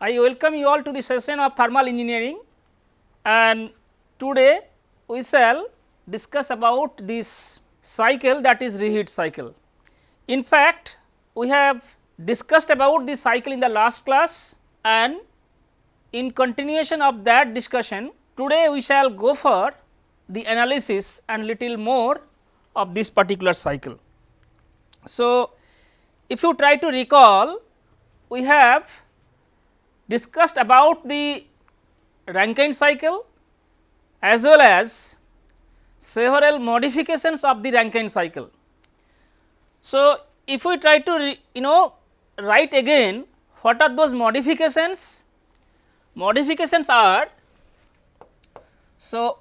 I welcome you all to the session of thermal engineering and today we shall discuss about this cycle that is reheat cycle. In fact, we have discussed about this cycle in the last class and in continuation of that discussion today we shall go for the analysis and little more of this particular cycle. So, if you try to recall we have discussed about the Rankine cycle as well as several modifications of the Rankine cycle. So, if we try to you know write again what are those modifications? Modifications are so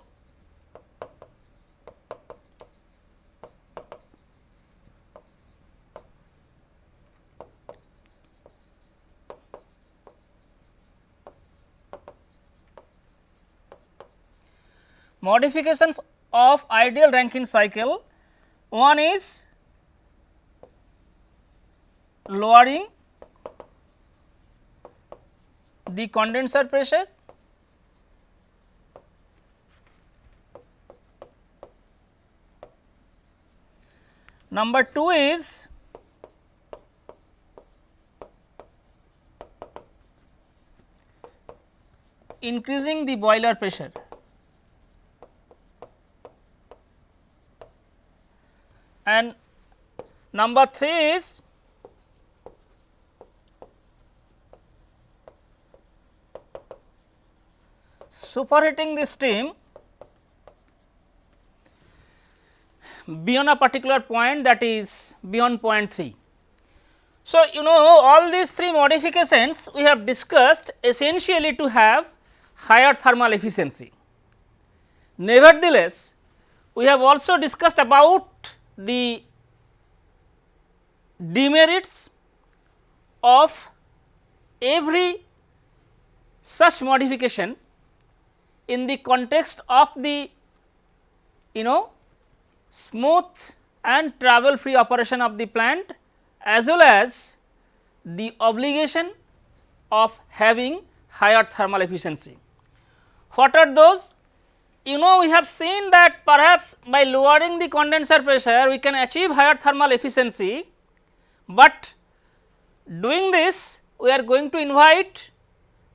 modifications of ideal Rankine cycle. One is lowering the condenser pressure. Number 2 is increasing the boiler pressure and number 3 is superheating the steam beyond a particular point that is beyond point 3. So, you know all these three modifications we have discussed essentially to have higher thermal efficiency. Nevertheless, we have also discussed about the demerits of every such modification in the context of the you know smooth and travel free operation of the plant as well as the obligation of having higher thermal efficiency. What are those? You know we have seen that perhaps by lowering the condenser pressure we can achieve higher thermal efficiency, but doing this we are going to invite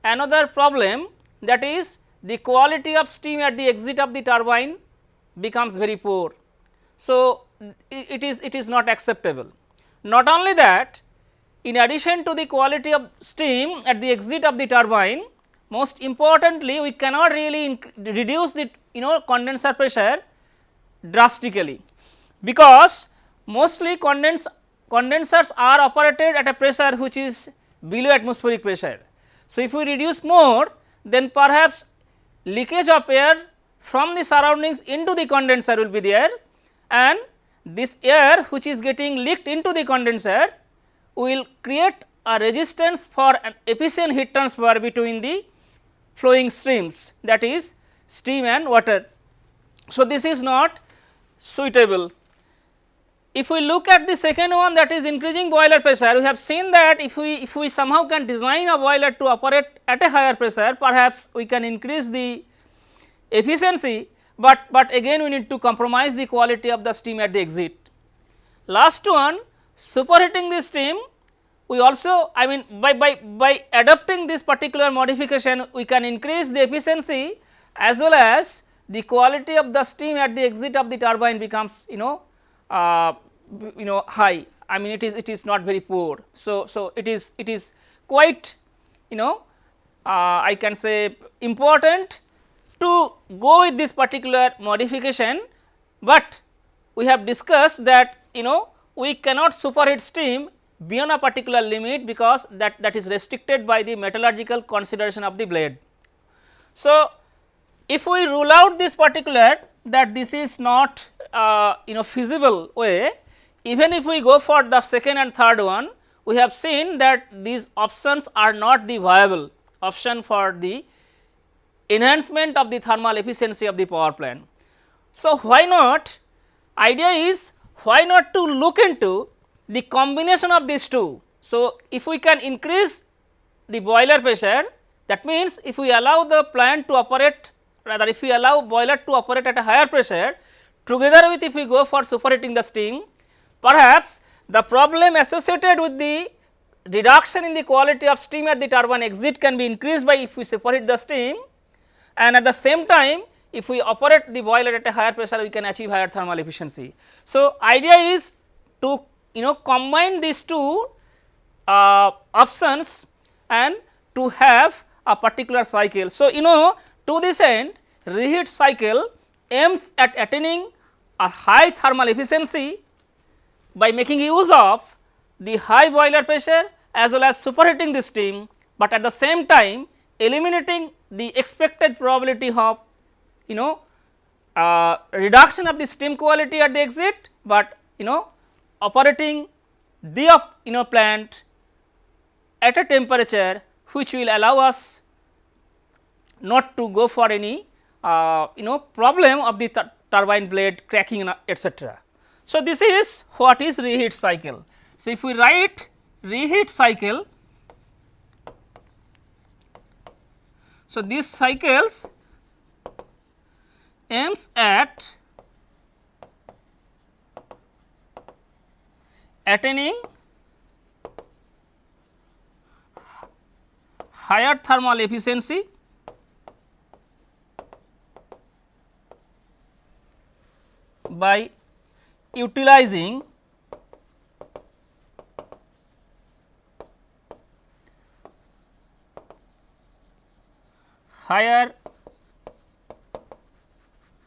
another problem that is the quality of steam at the exit of the turbine becomes very poor. So, it is it is not acceptable. Not only that in addition to the quality of steam at the exit of the turbine most importantly we cannot really reduce the you know condenser pressure drastically because mostly condens condensers are operated at a pressure which is below atmospheric pressure. So, if we reduce more then perhaps leakage of air from the surroundings into the condenser will be there and this air which is getting leaked into the condenser will create a resistance for an efficient heat transfer between the flowing streams that is steam and water. So, this is not suitable. If we look at the second one that is increasing boiler pressure, we have seen that if we if we somehow can design a boiler to operate at a higher pressure, perhaps we can increase the efficiency, but, but again we need to compromise the quality of the steam at the exit. Last one superheating the steam we also I mean by, by, by adopting this particular modification we can increase the efficiency as well as the quality of the steam at the exit of the turbine becomes you know uh, you know high I mean it is it is not very poor. So, so it is it is quite you know uh, I can say important to go with this particular modification, but we have discussed that you know we cannot superheat steam beyond a particular limit because that that is restricted by the metallurgical consideration of the blade. So, if we rule out this particular that this is not uh, you know feasible way, even if we go for the second and third one, we have seen that these options are not the viable option for the enhancement of the thermal efficiency of the power plant. So, why not idea is why not to look into the combination of these two. So, if we can increase the boiler pressure that means if we allow the plant to operate rather if we allow boiler to operate at a higher pressure together with if we go for superheating the steam perhaps the problem associated with the reduction in the quality of steam at the turbine exit can be increased by if we superheat the steam and at the same time if we operate the boiler at a higher pressure we can achieve higher thermal efficiency. So, idea is to you know combine these two uh, options and to have a particular cycle. So, you know to this end reheat cycle aims at attaining a high thermal efficiency by making use of the high boiler pressure as well as superheating the steam, but at the same time eliminating the expected probability of you know uh, reduction of the steam quality at the exit, but you know operating the know plant at a temperature which will allow us not to go for any uh, you know problem of the turbine blade cracking etc. So, this is what is reheat cycle. So, if we write reheat cycle, so these cycles aims at attaining higher thermal efficiency by utilizing higher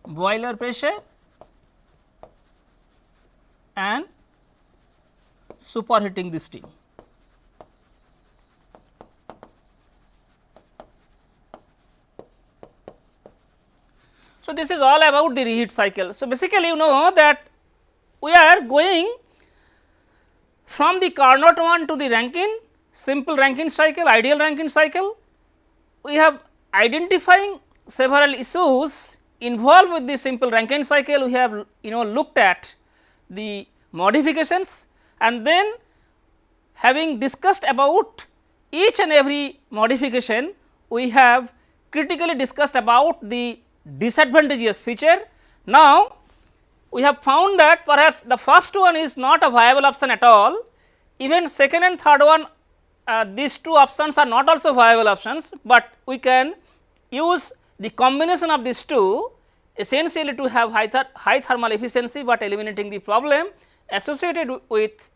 boiler pressure and superheating the steam. So, this is all about the reheat cycle. So, basically you know that we are going from the Carnot one to the Rankine simple Rankine cycle, ideal Rankine cycle. We have identifying several issues involved with the simple Rankine cycle. We have you know looked at the modifications and then having discussed about each and every modification, we have critically discussed about the disadvantageous feature. Now, we have found that perhaps the first one is not a viable option at all, even second and third one uh, these two options are not also viable options, but we can use the combination of these two essentially to have high, th high thermal efficiency, but eliminating the problem associated with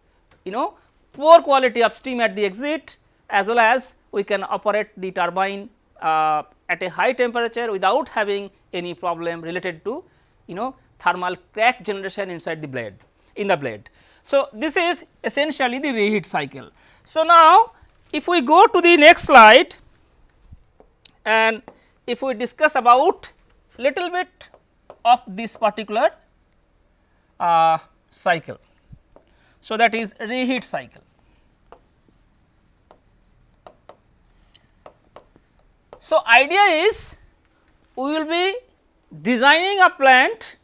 you know poor quality of steam at the exit as well as we can operate the turbine uh, at a high temperature without having any problem related to you know thermal crack generation inside the blade in the blade. So, this is essentially the reheat cycle. So, now if we go to the next slide and if we discuss about little bit of this particular uh, cycle. So, that is reheat cycle. So, idea is we will be designing a plant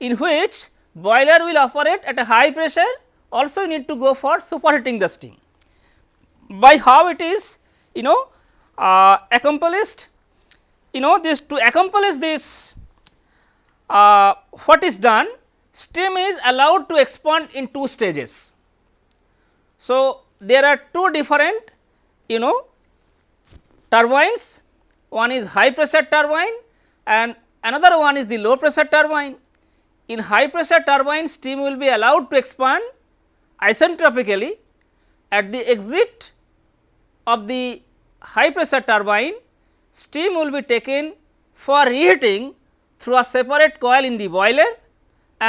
in which boiler will operate at a high pressure also need to go for superheating the steam. By how it is you know uh, accomplished you know this to accomplish this uh, what is done steam is allowed to expand in two stages. So, there are two different you know turbines one is high pressure turbine and another one is the low pressure turbine. In high pressure turbine steam will be allowed to expand isentropically at the exit of the high pressure turbine steam will be taken for reheating through a separate coil in the boiler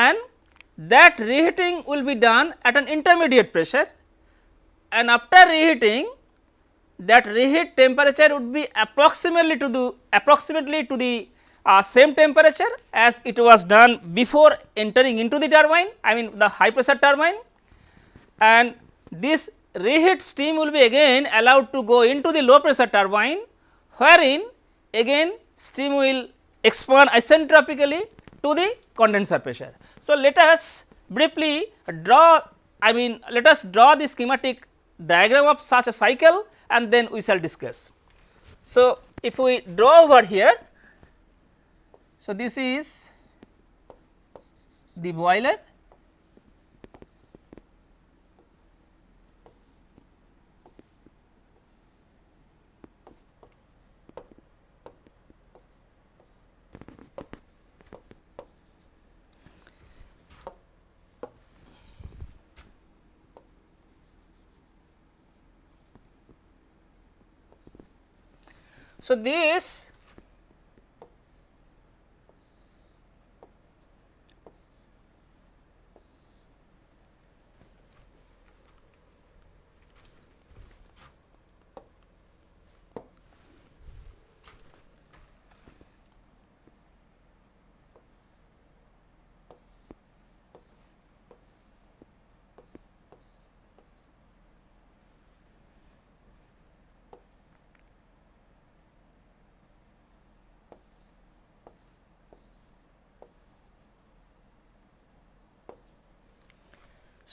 and that reheating will be done at an intermediate pressure. And after reheating that reheat temperature would be approximately to the approximately to the uh, same temperature as it was done before entering into the turbine I mean the high pressure turbine. And this reheat steam will be again allowed to go into the low pressure turbine wherein again steam will expand isentropically to the condenser pressure. So, let us briefly draw I mean let us draw the schematic diagram of such a cycle and then we shall discuss. So, if we draw over here, so this is the boiler So, this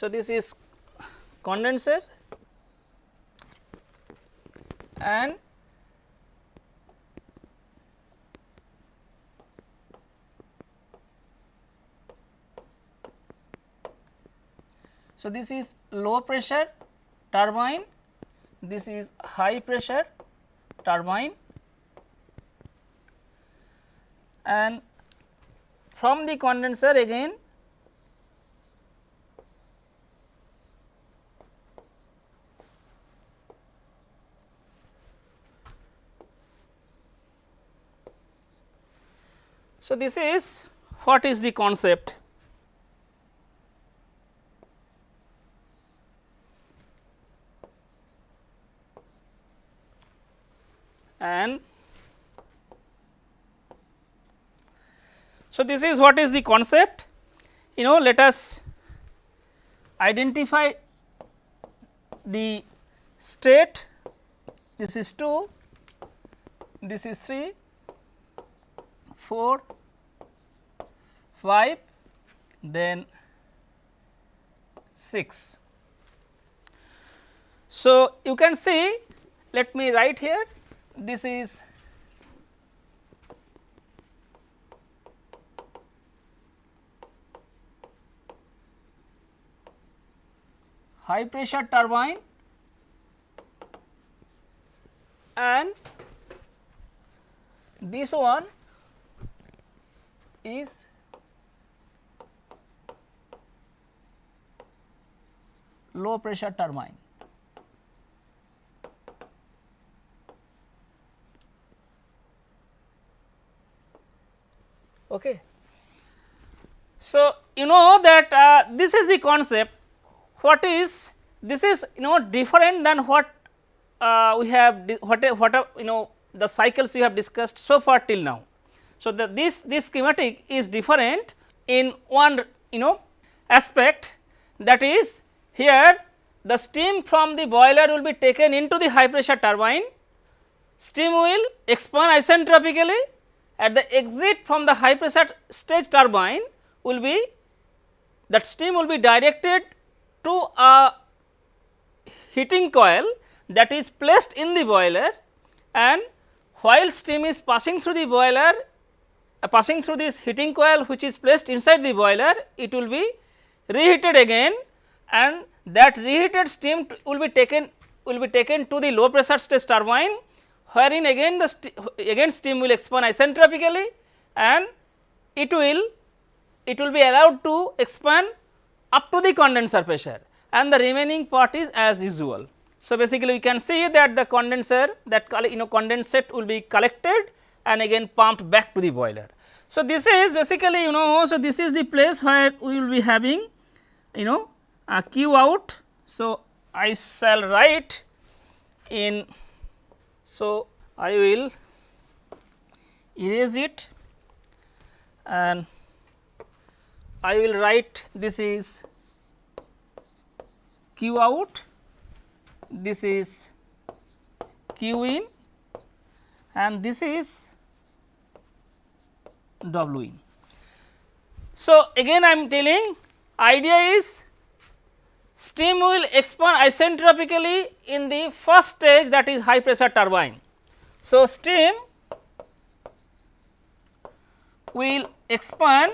So, this is condenser and So, this is low pressure turbine, this is high pressure turbine and from the condenser again So, this is what is the concept? And so this is what is the concept? You know let us identify the state. This is 2 this is 3 4 5 then 6. So, you can see let me write here this is high pressure turbine and this one is low pressure turbine. Okay. So, you know that uh, this is the concept what is this is you know different than what uh, we have what what you know the cycles we have discussed so far till now. So, the this this schematic is different in one you know aspect that is here the steam from the boiler will be taken into the high pressure turbine, steam will expand isentropically at the exit from the high pressure stage turbine will be that steam will be directed to a heating coil that is placed in the boiler and while steam is passing through the boiler uh, passing through this heating coil which is placed inside the boiler it will be reheated again and that reheated steam will be taken will be taken to the low pressure stage turbine wherein again the st again steam will expand isentropically and it will it will be allowed to expand up to the condenser pressure and the remaining part is as usual. So, basically we can see that the condenser that you know condensate will be collected and again pumped back to the boiler. So, this is basically you know so this is the place where we will be having you know a q out. So, I shall write in so I will erase it and I will write this is q out this is q in and this is W in. So, again I am telling idea is steam will expand isentropically in the first stage that is high pressure turbine. So, steam will expand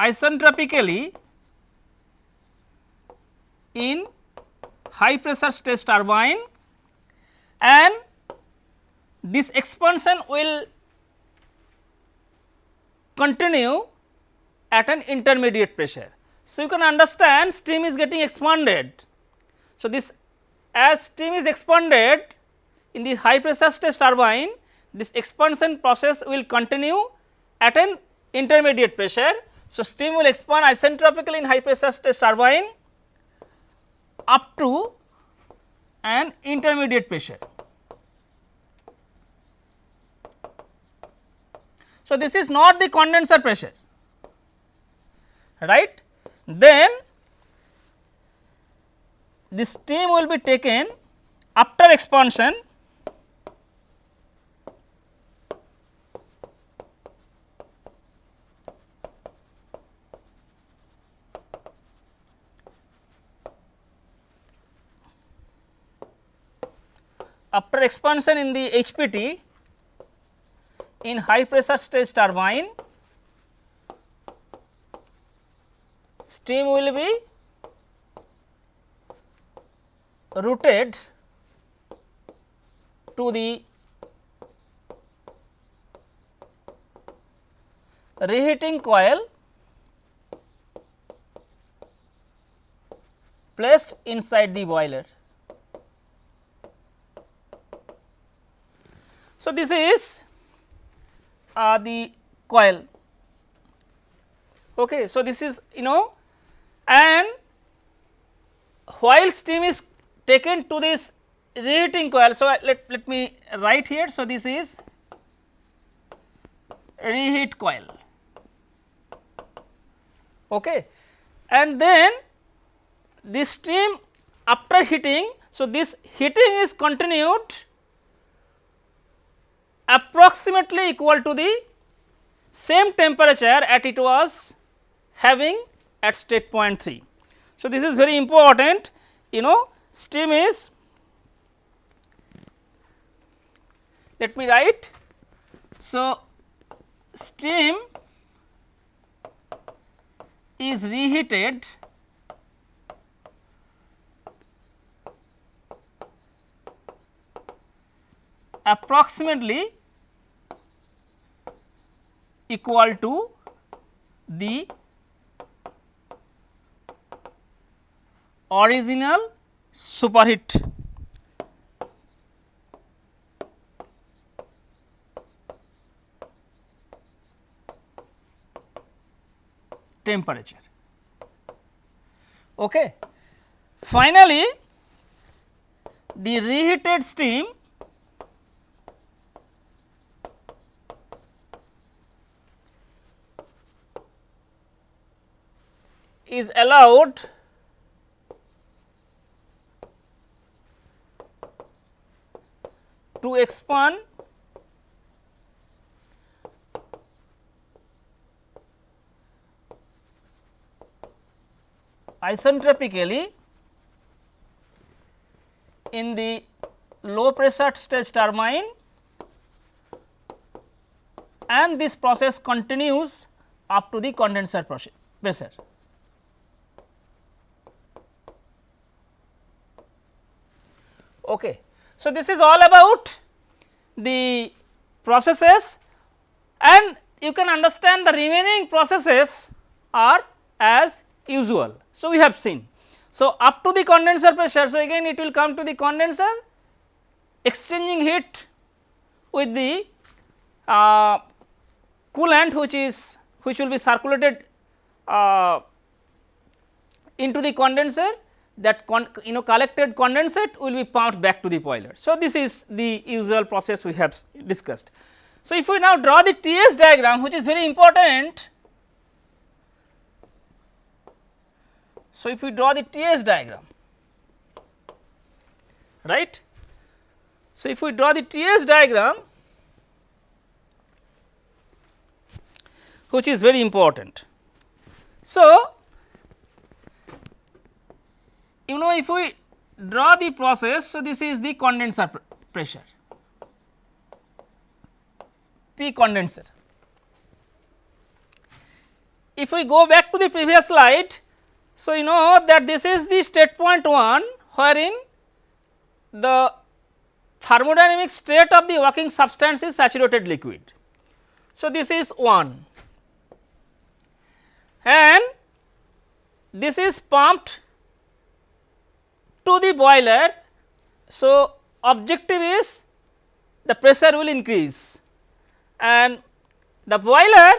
isentropically in high pressure stage turbine and this expansion will continue at an intermediate pressure. So, you can understand steam is getting expanded. So, this as steam is expanded in the high pressure stage turbine, this expansion process will continue at an intermediate pressure. So, steam will expand isentropically in high pressure stage turbine up to an intermediate pressure. So, this is not the condenser pressure right. Then the steam will be taken after expansion after expansion in the HPT in high pressure stage turbine steam will be routed to the reheating coil placed inside the boiler. So, this is uh, the coil. Okay. So, this is you know and while steam is taken to this reheating coil. So, let, let me write here. So, this is reheat coil okay. and then this steam after heating. So, this heating is continued approximately equal to the same temperature at it was having at state point 3. So, this is very important you know steam is let me write. So, steam is reheated approximately equal to the original superheat temperature. Okay. Finally, the reheated steam is allowed to expand isentropically in the low pressure stage turbine and this process continues up to the condenser pressure. Okay. So, this is all about the processes and you can understand the remaining processes are as usual. So, we have seen. So, up to the condenser pressure, so again it will come to the condenser exchanging heat with the uh, coolant which is which will be circulated uh, into the condenser that you know collected condensate will be pumped back to the boiler. So, this is the usual process we have discussed. So, if we now draw the TS diagram which is very important. So, if we draw the TS diagram right. So, if we draw the TS diagram which is very important. So, you know if we draw the process, so this is the condenser pr pressure P condenser. If we go back to the previous slide, so you know that this is the state point 1 wherein the thermodynamic state of the working substance is saturated liquid. So, this is 1 and this is pumped to the boiler. So, objective is the pressure will increase and the boiler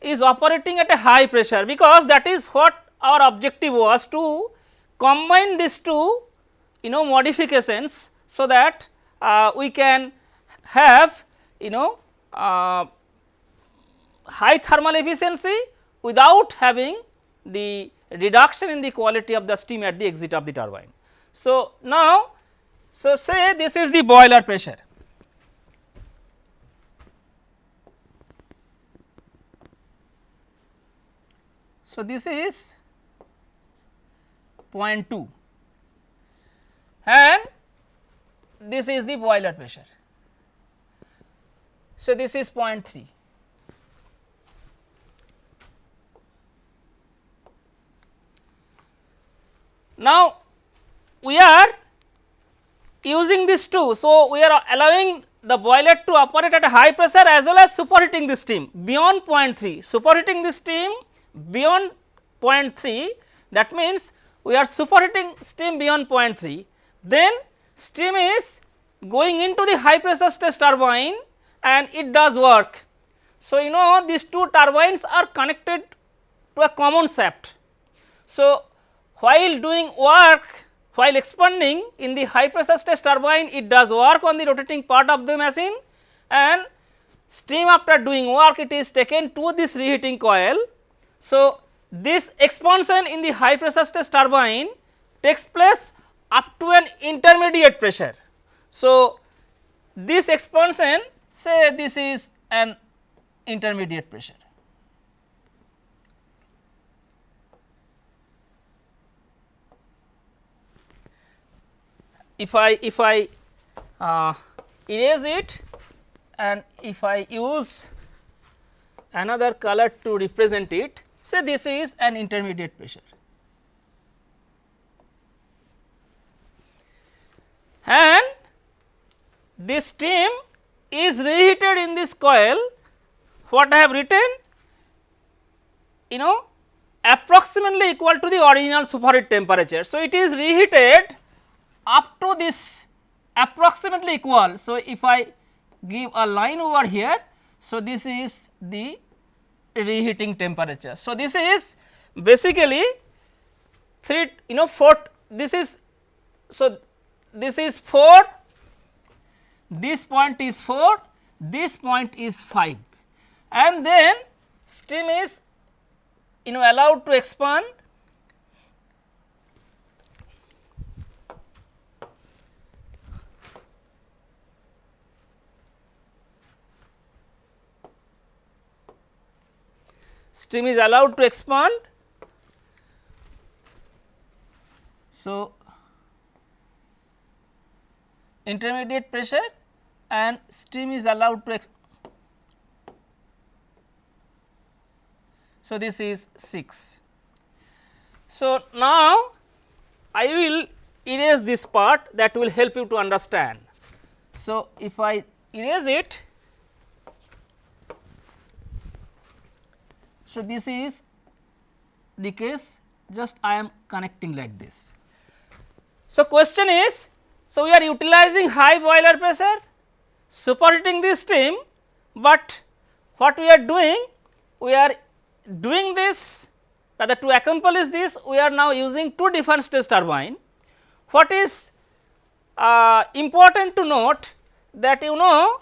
is operating at a high pressure because that is what our objective was to combine these two you know modifications so that uh, we can have you know uh, high thermal efficiency without having the reduction in the quality of the steam at the exit of the turbine. So, now so say this is the boiler pressure So, this is 0.2 and this is the boiler pressure. So, this is 0.3. Now, we are using this two. So, we are allowing the boiler to operate at a high pressure as well as superheating the steam beyond 0.3. Superheating the steam beyond 0.3 that means we are superheating steam beyond 0.3 then steam is going into the high pressure stage turbine and it does work. So, you know these two turbines are connected to a common shaft. So, while doing work while expanding in the high pressure stage turbine it does work on the rotating part of the machine and steam after doing work it is taken to this reheating coil so, this expansion in the high pressure stress turbine takes place up to an intermediate pressure. So, this expansion say this is an intermediate pressure. If I if I uh, erase it and if I use another color to represent it Say this is an intermediate pressure. And this steam is reheated in this coil what I have written you know approximately equal to the original superheat temperature. So, it is reheated up to this approximately equal. So, if I give a line over here, so this is the reheating temperature. So, this is basically 3 you know 4 this is so this is 4 this point is 4 this point is 5 and then steam is you know allowed to expand steam is allowed to expand. So, intermediate pressure and steam is allowed to expand. So, this is 6. So, now I will erase this part that will help you to understand. So, if I erase it So, this is the case just I am connecting like this. So, question is so we are utilizing high boiler pressure superheating the steam, but what we are doing we are doing this rather to accomplish this we are now using two different stage turbine. What is uh, important to note that you know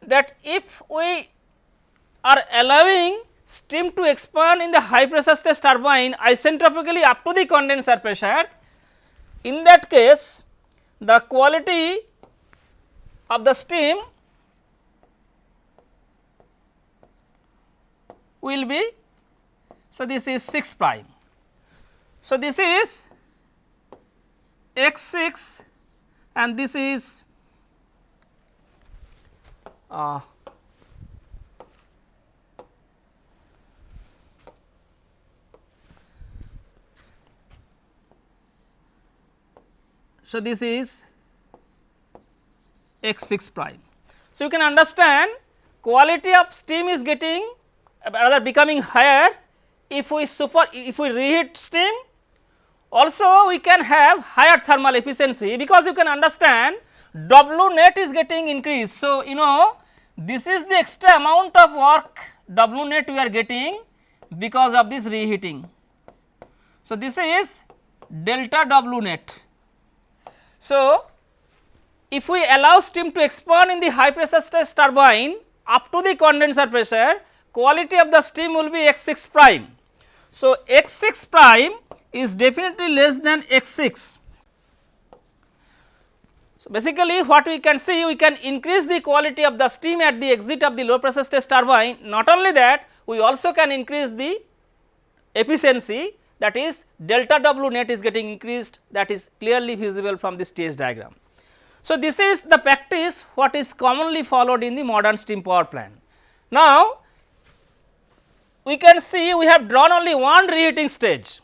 that if we are allowing steam to expand in the high pressure stage turbine isentropically up to the condenser pressure. In that case the quality of the steam will be so this is 6 prime. So, this is x 6 and this is uh, so this is x 6 prime. So, you can understand quality of steam is getting rather becoming higher if we super if we reheat steam also we can have higher thermal efficiency because you can understand W net is getting increased. So, you know this is the extra amount of work W net we are getting because of this reheating. So, this is delta W net. So, if we allow steam to expand in the high pressure stage turbine up to the condenser pressure, quality of the steam will be x 6 prime. So, x 6 prime is definitely less than x 6. So, basically what we can see we can increase the quality of the steam at the exit of the low pressure stage turbine not only that we also can increase the efficiency that is delta W net is getting increased that is clearly visible from this stage diagram. So, this is the practice what is commonly followed in the modern steam power plant. Now, we can see we have drawn only one reheating stage.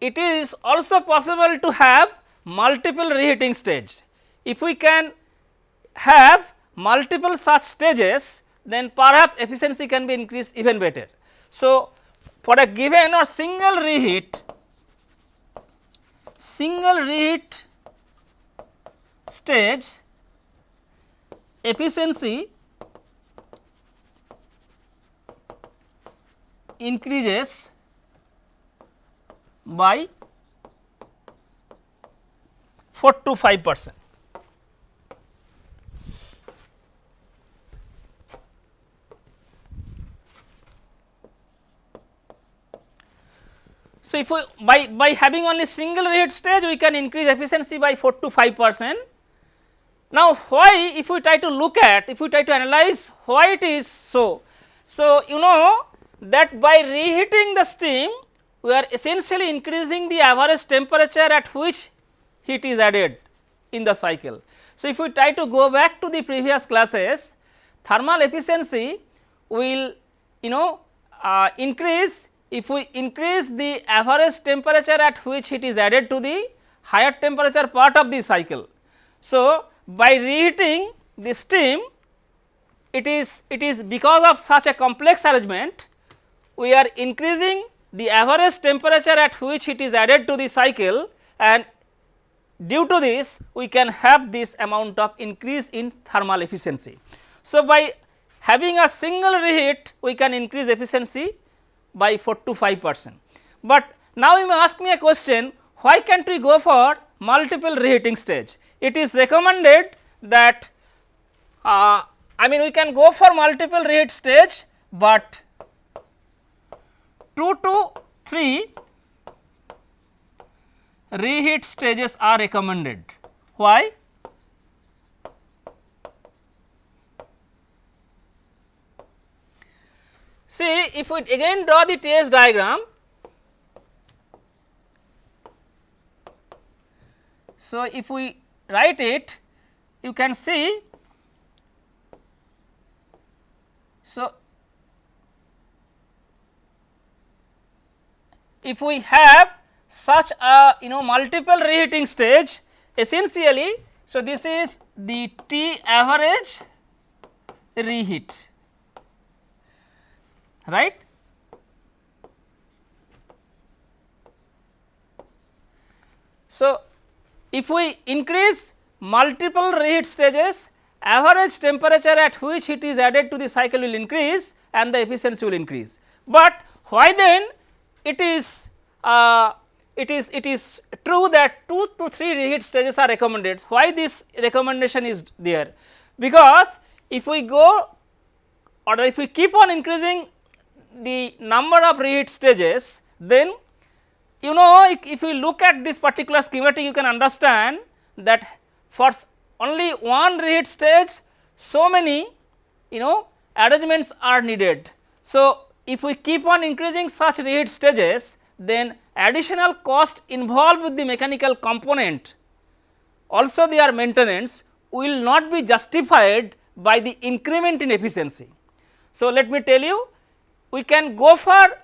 It is also possible to have multiple reheating stage. If we can have multiple such stages then perhaps efficiency can be increased even better. So, for a given or single reheat, single reheat stage efficiency increases by 4 to 5 percent. So, if we by, by having only single reheat stage we can increase efficiency by 4 to 5 percent. Now, why if we try to look at if we try to analyze why it is so. So, you know that by reheating the steam we are essentially increasing the average temperature at which heat is added in the cycle. So, if we try to go back to the previous classes thermal efficiency will you know uh, increase if we increase the average temperature at which it is added to the higher temperature part of the cycle. So, by reheating the steam it is it is because of such a complex arrangement we are increasing the average temperature at which it is added to the cycle and due to this we can have this amount of increase in thermal efficiency. So, by having a single reheat we can increase efficiency by 4 to 5 percent. But now you may ask me a question why can't we go for multiple reheating stage? It is recommended that uh, I mean we can go for multiple reheat stage, but 2 to 3 reheat stages are recommended. Why? See if we again draw the TS diagram. So, if we write it you can see. So, if we have such a you know multiple reheating stage essentially. So, this is the T average reheat right. So, if we increase multiple reheat stages average temperature at which it is added to the cycle will increase and the efficiency will increase. But why then it is uh, it is it is true that 2 to 3 reheat stages are recommended. Why this recommendation is there? Because if we go or if we keep on increasing the number of reheat stages, then you know if you look at this particular schematic you can understand that for only one reheat stage so many you know arrangements are needed. So, if we keep on increasing such reheat stages then additional cost involved with the mechanical component also their maintenance will not be justified by the increment in efficiency. So, let me tell you we can go for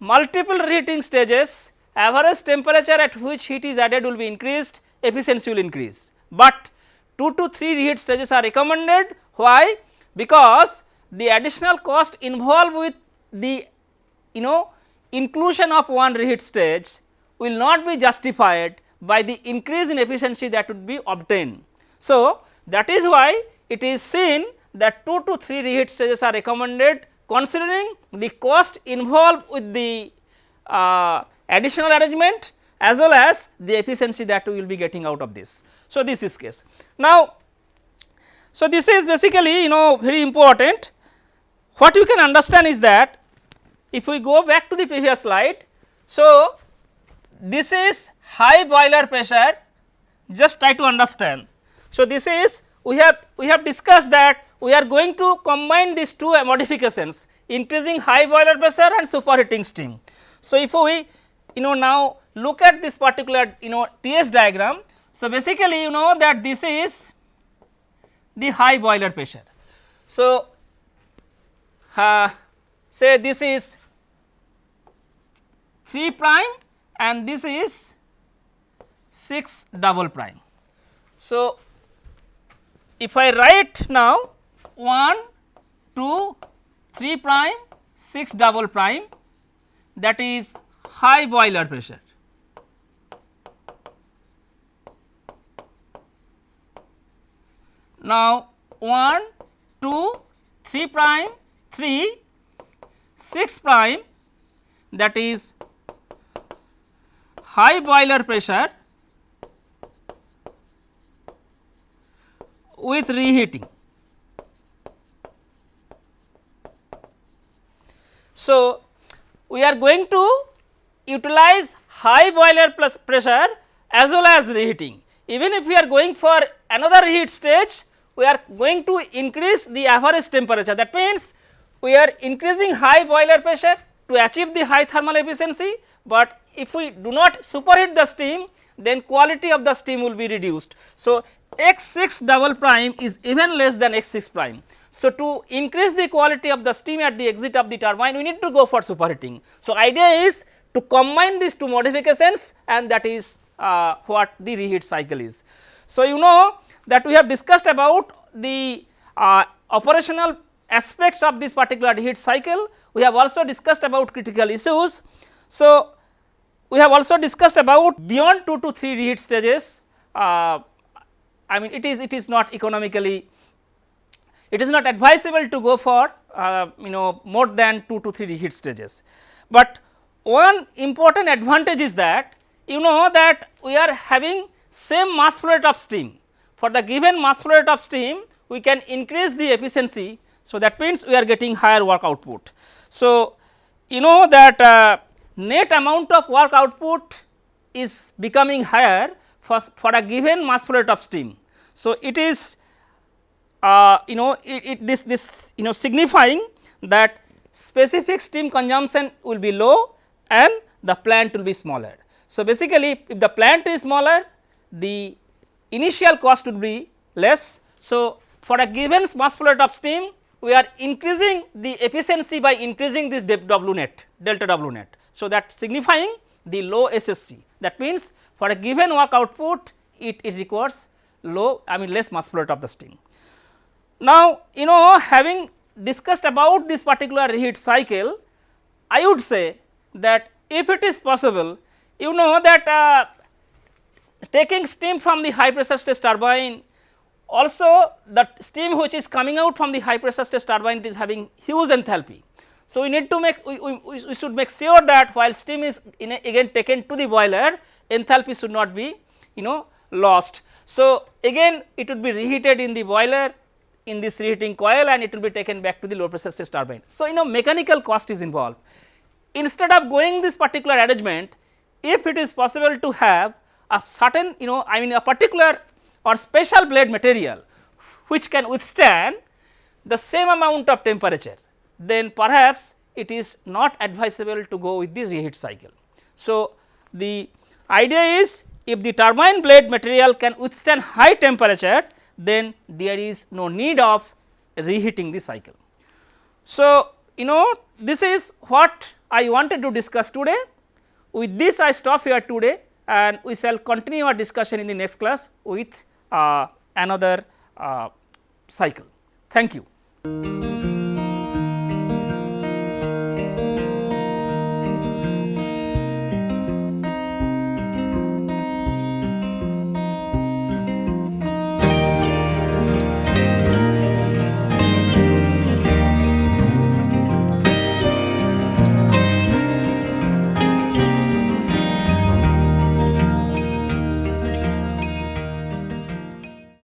multiple reheating stages. Average temperature at which heat is added will be increased efficiency will increase, but 2 to 3 reheat stages are recommended. Why? Because the additional cost involved with the you know inclusion of one reheat stage will not be justified by the increase in efficiency that would be obtained. So, that is why it is seen that 2 to 3 reheat stages are recommended considering the cost involved with the uh, additional arrangement as well as the efficiency that we will be getting out of this. So, this is case. Now, so this is basically you know very important what you can understand is that if we go back to the previous slide. So, this is high boiler pressure just try to understand. So, this is we have we have discussed that we are going to combine these two modifications increasing high boiler pressure and superheating steam. So, if we you know now look at this particular you know TS diagram. So, basically you know that this is the high boiler pressure. So, uh, say this is 3 prime and this is 6 double prime. So, if I write now 1, 2, 3 prime, 6 double prime that is high boiler pressure. Now, 1, 2, 3 prime, 3, 6 prime that is high boiler pressure with reheating. So, we are going to utilize high boiler plus pressure as well as reheating. Even if we are going for another heat stage, we are going to increase the average temperature. That means, we are increasing high boiler pressure to achieve the high thermal efficiency, but if we do not superheat the steam, then quality of the steam will be reduced. So, x 6 double prime is even less than x 6 prime. So, to increase the quality of the steam at the exit of the turbine we need to go for superheating. So, idea is to combine these two modifications and that is uh, what the reheat cycle is. So, you know that we have discussed about the uh, operational aspects of this particular reheat cycle, we have also discussed about critical issues. So, we have also discussed about beyond 2 to 3 reheat stages, uh, I mean it is it is not economically it is not advisable to go for uh, you know more than 2 to 3 reheat stages. But one important advantage is that you know that we are having same mass flow rate of steam for the given mass flow rate of steam we can increase the efficiency. So, that means we are getting higher work output. So, you know that uh, net amount of work output is becoming higher for, for a given mass flow rate of steam. So, it is uh, you know it, it this this you know signifying that specific steam consumption will be low and the plant will be smaller. So, basically if the plant is smaller the initial cost would be less. So, for a given mass flow rate of steam we are increasing the efficiency by increasing this W net delta W net. So, that signifying the low SSC that means for a given work output it, it requires low I mean less mass flow rate of the steam. Now, you know having discussed about this particular reheat cycle I would say that if it is possible you know that uh, taking steam from the high pressure stress turbine also the steam which is coming out from the high pressure stress turbine is having huge enthalpy. So, we need to make we, we, we should make sure that while steam is a, again taken to the boiler enthalpy should not be you know lost. So, again it would be reheated in the boiler in this reheating coil and it will be taken back to the low pressure stress turbine. So, you know mechanical cost is involved. Instead of going this particular arrangement if it is possible to have a certain you know I mean a particular or special blade material which can withstand the same amount of temperature then perhaps it is not advisable to go with this reheat cycle. So, the idea is if the turbine blade material can withstand high temperature then there is no need of reheating the cycle. So, you know this is what I wanted to discuss today. With this I stop here today and we shall continue our discussion in the next class with uh, another uh, cycle. Thank you.